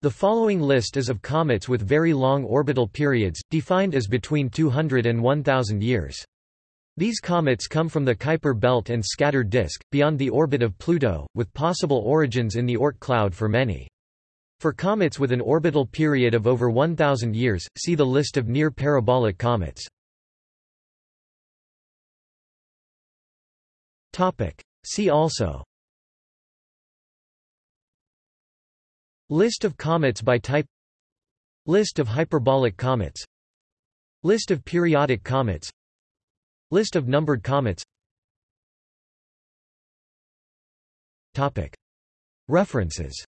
The following list is of comets with very long orbital periods, defined as between 200 and 1000 years. These comets come from the Kuiper belt and scattered disk, beyond the orbit of Pluto, with possible origins in the Oort cloud for many. For comets with an orbital period of over 1000 years, see the list of near-parabolic comets. See also List of comets by type. List of hyperbolic comets. List of periodic comets. List of numbered comets. References